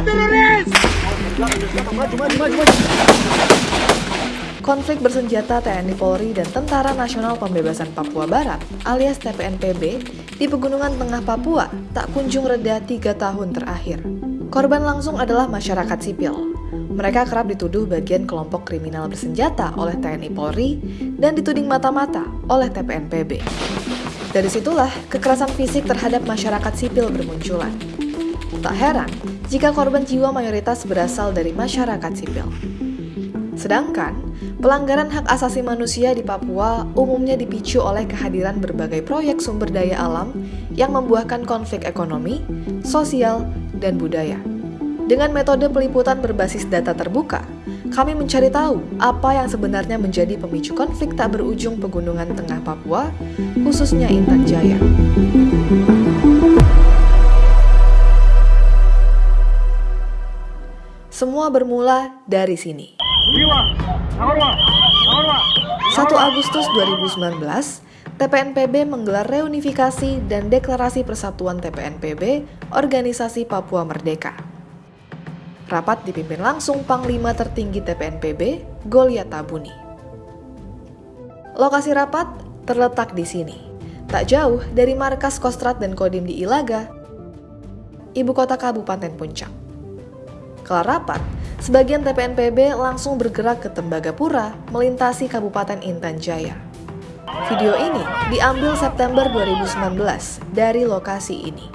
Teroris. Konflik bersenjata TNI Polri dan Tentara Nasional Pembebasan Papua Barat alias TPNPB di Pegunungan Tengah Papua tak kunjung reda tiga tahun terakhir. Korban langsung adalah masyarakat sipil. Mereka kerap dituduh bagian kelompok kriminal bersenjata oleh TNI Polri dan dituding mata-mata oleh TPNPB. Dari situlah kekerasan fisik terhadap masyarakat sipil bermunculan. Tak heran jika korban jiwa mayoritas berasal dari masyarakat sipil. Sedangkan, pelanggaran hak asasi manusia di Papua umumnya dipicu oleh kehadiran berbagai proyek sumber daya alam yang membuahkan konflik ekonomi, sosial, dan budaya. Dengan metode peliputan berbasis data terbuka, kami mencari tahu apa yang sebenarnya menjadi pemicu konflik tak berujung pegunungan tengah Papua, khususnya Intan Jaya. Semua bermula dari sini. 1 Agustus 2019, TPNPB menggelar reunifikasi dan deklarasi persatuan TPNPB Organisasi Papua Merdeka. Rapat dipimpin langsung Panglima tertinggi TPNPB, Goliat Tabuni. Lokasi rapat terletak di sini, tak jauh dari markas Kostrat dan Kodim di Ilaga, ibu kota Kabupaten Puncak. Kelar rapat, sebagian TPNPB langsung bergerak ke Tembagapura melintasi Kabupaten Intan Jaya. Video ini diambil September 2019 dari lokasi ini.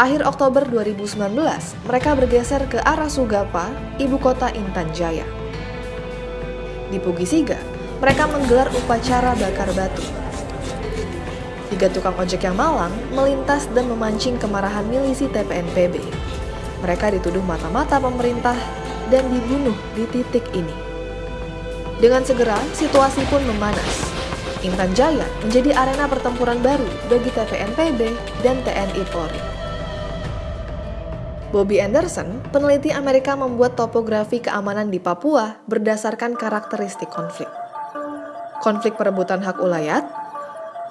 Akhir Oktober 2019, mereka bergeser ke arah Sugapa, ibu kota Intan Jaya. Di Pugisiga, mereka menggelar upacara bakar batu. Tiga tukang ojek yang malang melintas dan memancing kemarahan milisi TPNPB. Mereka dituduh mata-mata pemerintah dan dibunuh di titik ini. Dengan segera, situasi pun memanas. Intan Jaya menjadi arena pertempuran baru bagi TPNPB dan TNI Polri. Bobby Anderson, peneliti Amerika membuat topografi keamanan di Papua berdasarkan karakteristik konflik. Konflik perebutan hak ulayat,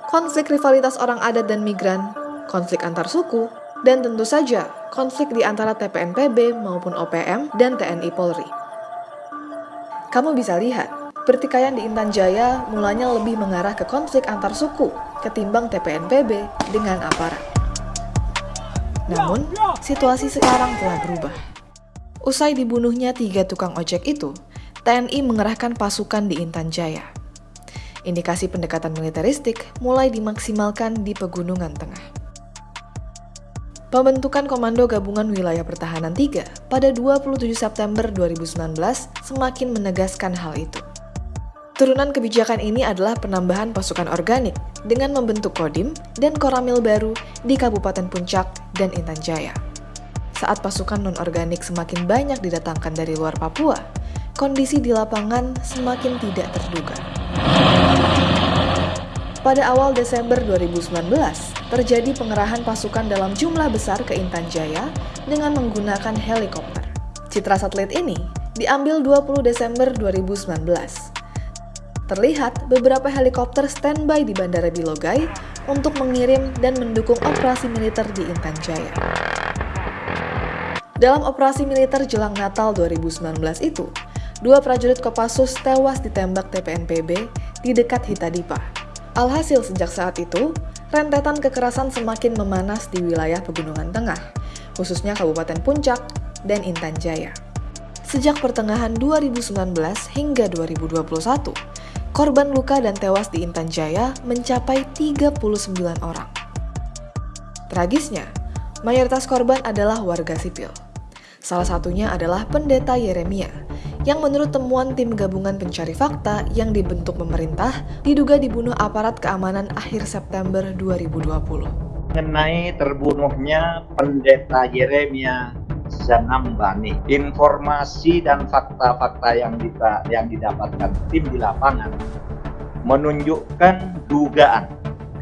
konflik rivalitas orang adat dan migran, konflik antar suku, dan tentu saja konflik di antara TPNPB maupun OPM dan TNI Polri. Kamu bisa lihat, pertikaian di Intan Jaya mulanya lebih mengarah ke konflik antar suku ketimbang TPNPB dengan aparat. Namun, situasi sekarang telah berubah. Usai dibunuhnya tiga tukang ojek itu, TNI mengerahkan pasukan di Intan Jaya. Indikasi pendekatan militeristik mulai dimaksimalkan di Pegunungan Tengah. Pembentukan Komando Gabungan Wilayah Pertahanan 3 pada 27 September 2019 semakin menegaskan hal itu. Turunan kebijakan ini adalah penambahan pasukan organik dengan membentuk Kodim dan Koramil baru di Kabupaten Puncak dan Intan Jaya. Saat pasukan non-organik semakin banyak didatangkan dari luar Papua, kondisi di lapangan semakin tidak terduga. Pada awal Desember 2019, terjadi pengerahan pasukan dalam jumlah besar ke Intan Jaya dengan menggunakan helikopter. Citra satelit ini diambil 20 Desember 2019 terlihat beberapa helikopter standby di Bandara Bilogai untuk mengirim dan mendukung operasi militer di Intan Jaya. Dalam operasi militer jelang Natal 2019 itu, dua prajurit Kopassus tewas ditembak TPNPB di dekat Hitadipa. Alhasil sejak saat itu, rentetan kekerasan semakin memanas di wilayah Pegunungan Tengah, khususnya Kabupaten Puncak dan Intan Jaya. Sejak pertengahan 2019 hingga 2021, korban luka dan tewas di Intan Jaya mencapai 39 orang. Tragisnya, mayoritas korban adalah warga sipil. Salah satunya adalah Pendeta Yeremia, yang menurut temuan tim gabungan pencari fakta yang dibentuk pemerintah diduga dibunuh aparat keamanan akhir September 2020. Mengenai terbunuhnya Pendeta Yeremia Zanambani. Informasi dan fakta-fakta yang, kita, yang didapatkan tim di lapangan menunjukkan dugaan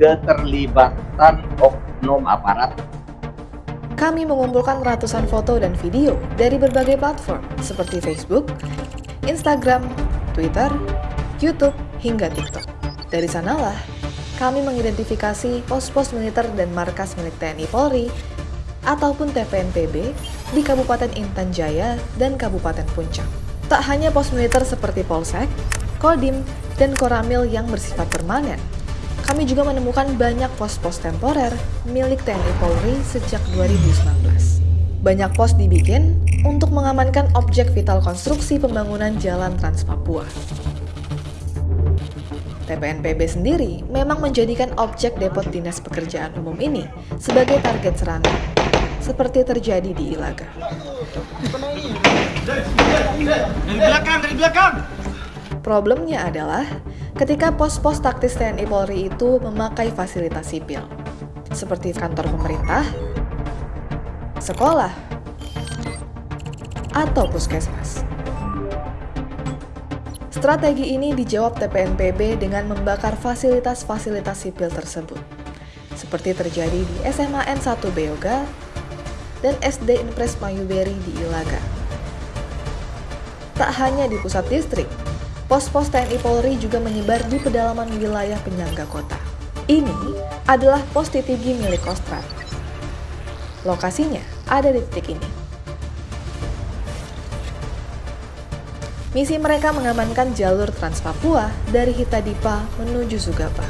keterlibatan oknum aparat kami mengumpulkan ratusan foto dan video dari berbagai platform seperti Facebook, Instagram, Twitter, YouTube, hingga TikTok. Dari sanalah, kami mengidentifikasi pos-pos militer dan markas milik TNI Polri ataupun TPNPB di Kabupaten Intan Jaya dan Kabupaten Puncak. Tak hanya pos militer seperti Polsek, Kodim, dan Koramil yang bersifat permanen, kami juga menemukan banyak pos-pos temporer milik TNI Polri sejak 2019. Banyak pos dibikin untuk mengamankan objek vital konstruksi pembangunan Jalan Trans Papua. TPNPB sendiri memang menjadikan objek depot Dinas Pekerjaan Umum ini sebagai target serangan, seperti terjadi di Ilaga. Dari belakang, dari belakang. Problemnya adalah ketika pos-pos taktis TNI Polri itu memakai fasilitas sipil, seperti kantor pemerintah, sekolah, atau puskesmas. Strategi ini dijawab TPNPB dengan membakar fasilitas-fasilitas sipil tersebut, seperti terjadi di SMA N1 Beoga dan SD Impres Mayuberi di Ilaga. Tak hanya di pusat distrik, pos-pos TNI Polri juga menyebar di pedalaman wilayah penyangga kota. Ini adalah pos Titigi milik Kostrat. Lokasinya ada di titik ini. Misi mereka mengamankan jalur Trans Papua dari Hitadipa menuju Sugapa.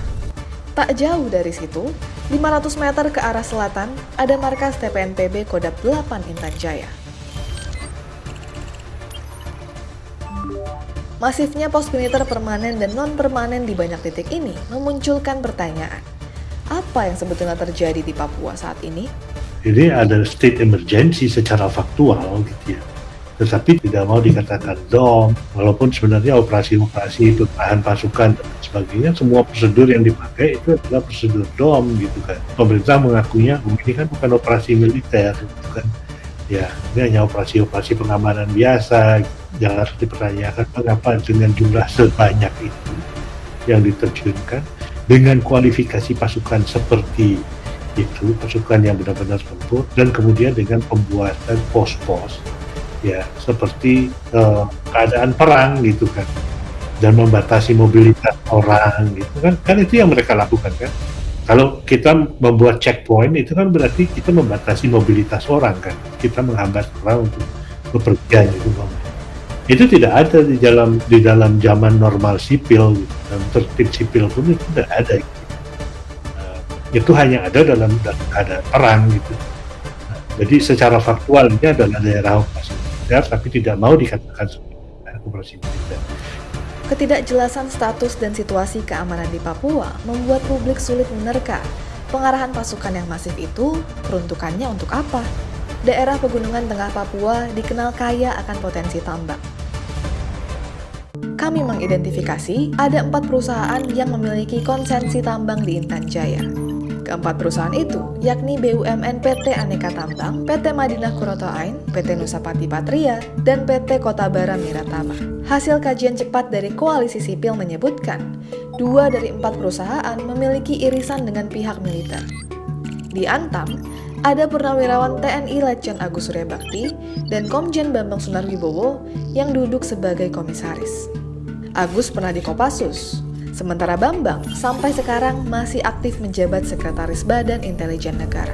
Tak jauh dari situ, 500 meter ke arah selatan, ada markas TPNPB Kodap 8 Intan Jaya. Masifnya pos militer permanen dan non-permanen di banyak titik ini memunculkan pertanyaan. Apa yang sebetulnya terjadi di Papua saat ini? Ini ada state emergency secara faktual gitu ya. Tetapi tidak mau dikatakan dom, walaupun sebenarnya operasi-operasi itu tahan pasukan dan sebagainya, semua prosedur yang dipakai itu adalah prosedur dom gitu kan. Pemerintah mengakuinya oh, ini kan bukan operasi militer gitu kan. Ya, ini hanya operasi-operasi pengamanan biasa gitu yang harus dipertanyakan mengapa dengan jumlah sebanyak itu yang diterjunkan dengan kualifikasi pasukan seperti itu pasukan yang benar-benar tempur dan kemudian dengan pembuatan pos-pos ya seperti uh, keadaan perang gitu kan dan membatasi mobilitas orang gitu kan. Kan itu yang mereka lakukan kan. Kalau kita membuat checkpoint itu kan berarti kita membatasi mobilitas orang kan. Kita menghambat orang untuk bepergian itu itu tidak ada di dalam di dalam zaman normal sipil dalam tertib sipil pun itu tidak ada. Uh, itu hanya ada dalam keadaan perang gitu. Jadi secara faktual ini adalah daerah operasi militer tapi tidak mau dikatakan operasi militer. Ketidakjelasan status dan situasi keamanan di Papua membuat publik sulit menerka. Pengarahan pasukan yang masif itu peruntukannya untuk apa. Daerah pegunungan tengah Papua dikenal kaya akan potensi tambang kami mengidentifikasi ada empat perusahaan yang memiliki konsensi tambang di Intan Jaya. Keempat perusahaan itu yakni BUMN PT Aneka Tambang, PT Madinah Kuroto Ain, PT Nusapati Patria, dan PT Kota Bara Miratama. Hasil kajian cepat dari Koalisi Sipil menyebutkan, dua dari empat perusahaan memiliki irisan dengan pihak militer. Di Antam, ada purnawirawan TNI Letjen Agus Surya Bakti dan Komjen Bambang Sunarwibowo yang duduk sebagai komisaris. Agus pernah di Kopassus, sementara Bambang sampai sekarang masih aktif menjabat Sekretaris Badan Intelijen Negara.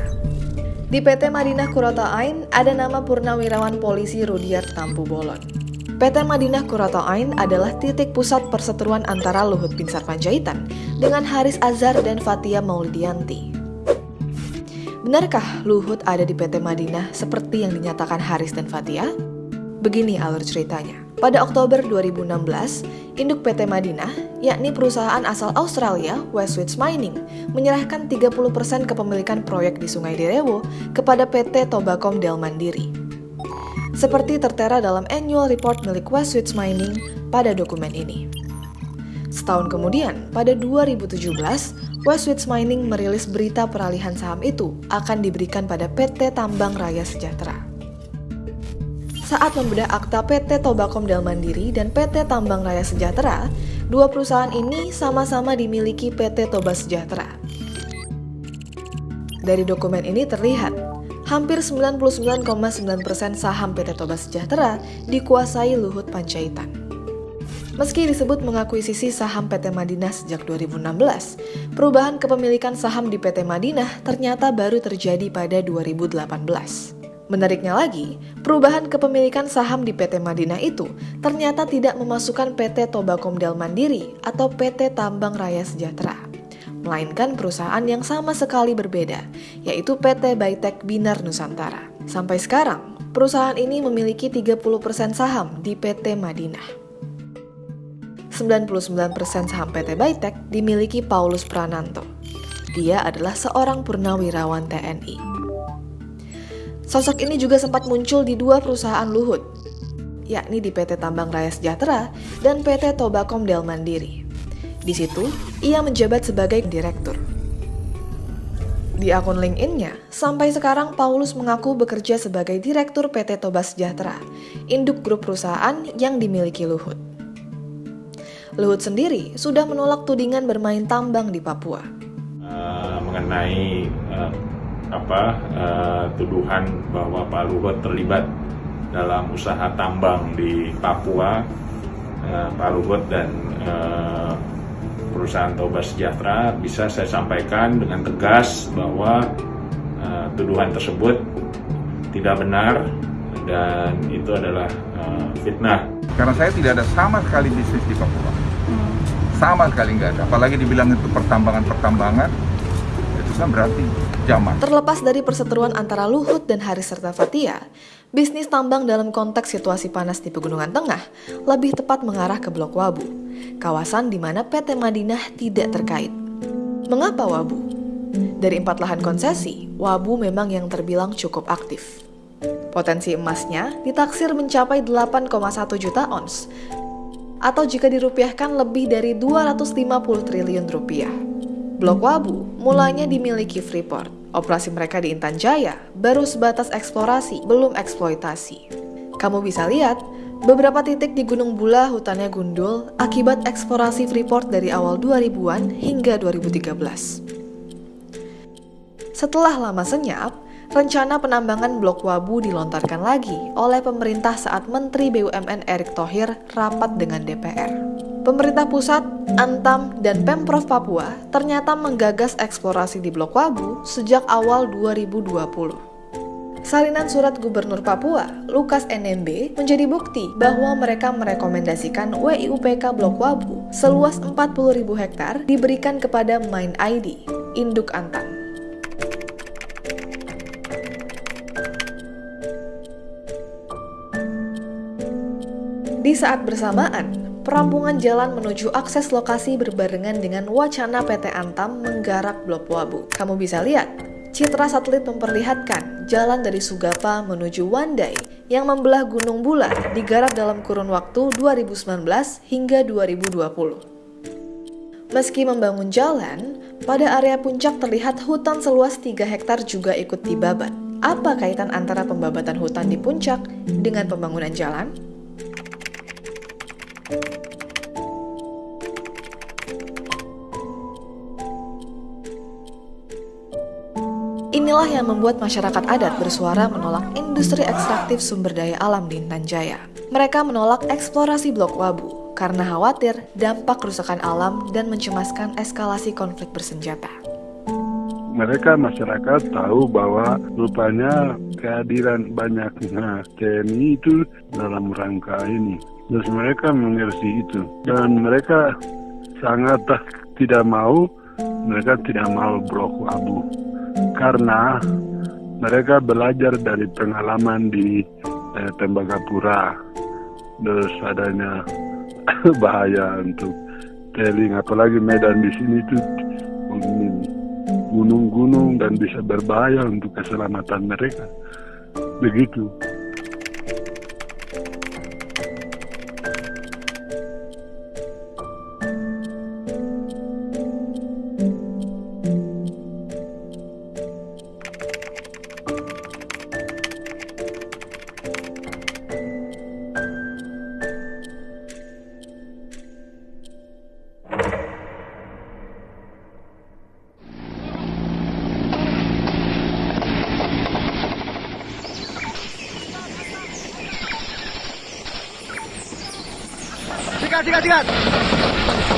Di PT Madinah Kurota Ain ada nama Purnawirawan Polisi Rudiat Tampu Bolon. PT Madinah Kurota Ain adalah titik pusat perseteruan antara Luhut Binsar Panjaitan dengan Haris Azhar dan Fatia Maulidianti. Benarkah Luhut ada di PT Madinah seperti yang dinyatakan Haris dan Fatia? Begini alur ceritanya. Pada Oktober 2016, induk PT Madinah, yakni perusahaan asal Australia, Westwich Mining, menyerahkan 30% kepemilikan proyek di Sungai Derewo kepada PT Tobacom Del Mandiri. Seperti tertera dalam annual report milik Westwich Mining pada dokumen ini. Setahun kemudian, pada 2017, Westwich Mining merilis berita peralihan saham itu akan diberikan pada PT Tambang Raya Sejahtera saat membedah akta PT Tobacom Del Mandiri dan PT Tambang Raya Sejahtera, dua perusahaan ini sama-sama dimiliki PT Toba Sejahtera. Dari dokumen ini terlihat, hampir 99,9% saham PT Toba Sejahtera dikuasai Luhut Panjaitan. Meski disebut mengakuisisi saham PT Madinah sejak 2016, perubahan kepemilikan saham di PT Madinah ternyata baru terjadi pada 2018. Menariknya lagi, perubahan kepemilikan saham di PT Madinah itu ternyata tidak memasukkan PT Tobakomdel Mandiri atau PT Tambang Raya Sejahtera, melainkan perusahaan yang sama sekali berbeda, yaitu PT Baitek Binar Nusantara. Sampai sekarang, perusahaan ini memiliki 30% saham di PT Madinah. 99% saham PT Baitek dimiliki Paulus Prananto. Dia adalah seorang purnawirawan TNI. Sosok ini juga sempat muncul di dua perusahaan Luhut, yakni di PT Tambang Raya Sejahtera dan PT Tobakom Del Mandiri. Di situ, ia menjabat sebagai direktur. Di akun LinkedIn-nya, sampai sekarang Paulus mengaku bekerja sebagai direktur PT Toba Sejahtera, induk grup perusahaan yang dimiliki Luhut. Luhut sendiri sudah menolak tudingan bermain tambang di Papua. Uh, mengenai uh, apa uh, tuduhan bahwa Pak Luhut terlibat dalam usaha tambang di Papua, uh, Pak Luhut dan uh, perusahaan Toba Sejahtera bisa saya sampaikan dengan tegas bahwa uh, tuduhan tersebut tidak benar dan itu adalah uh, fitnah. Karena saya tidak ada sama sekali bisnis di Papua sama sekali nggak ada. Apalagi dibilang itu pertambangan-pertambangan itu kan berarti zaman. Terlepas dari perseteruan antara Luhut dan Haris serta Fatia bisnis tambang dalam konteks situasi panas di Pegunungan Tengah lebih tepat mengarah ke Blok Wabu kawasan di mana PT Madinah tidak terkait. Mengapa Wabu? dari empat lahan konsesi Wabu memang yang terbilang cukup aktif. Potensi emasnya ditaksir mencapai 8,1 juta ons atau jika dirupiahkan lebih dari 250 triliun rupiah. Blok Wabu mulanya dimiliki Freeport. Operasi mereka di Intan Jaya baru sebatas eksplorasi, belum eksploitasi. Kamu bisa lihat, beberapa titik di Gunung Bula hutannya gundul akibat eksplorasi Freeport dari awal 2000-an hingga 2013. Setelah lama senyap, rencana penambangan Blok Wabu dilontarkan lagi oleh pemerintah saat Menteri BUMN Erick Thohir rapat dengan DPR. Pemerintah pusat, Antam, dan Pemprov Papua ternyata menggagas eksplorasi di Blok Wabu sejak awal 2020. Salinan surat Gubernur Papua, Lukas NMB, menjadi bukti bahwa mereka merekomendasikan WIUPK Blok Wabu seluas 40.000 hektar diberikan kepada Main ID, induk Antam. Di saat bersamaan, perampungan jalan menuju akses lokasi berbarengan dengan wacana PT Antam menggarap Blok Wabu. Kamu bisa lihat, citra satelit memperlihatkan jalan dari Sugapa menuju Wandai yang membelah Gunung Bulat digarap dalam kurun waktu 2019 hingga 2020. Meski membangun jalan, pada area puncak terlihat hutan seluas 3 hektar juga ikut dibabat. Apa kaitan antara pembabatan hutan di puncak dengan pembangunan jalan? Inilah yang membuat masyarakat adat bersuara menolak industri ekstraktif sumber daya alam di Intan Jaya. Mereka menolak eksplorasi Blok Wabu karena khawatir dampak kerusakan alam dan mencemaskan eskalasi konflik bersenjata. Mereka masyarakat tahu bahwa rupanya kehadiran banyaknya TNI itu dalam rangka ini Terus mereka mengerti itu. Dan mereka sangat tidak mau mereka tidak mau blok abu. Karena mereka belajar dari pengalaman di eh, Tembagapura. Terus adanya bahaya untuk teling apalagi medan di sini itu gunung-gunung dan bisa berbahaya untuk keselamatan mereka. Begitu sikat, sikat, sikat.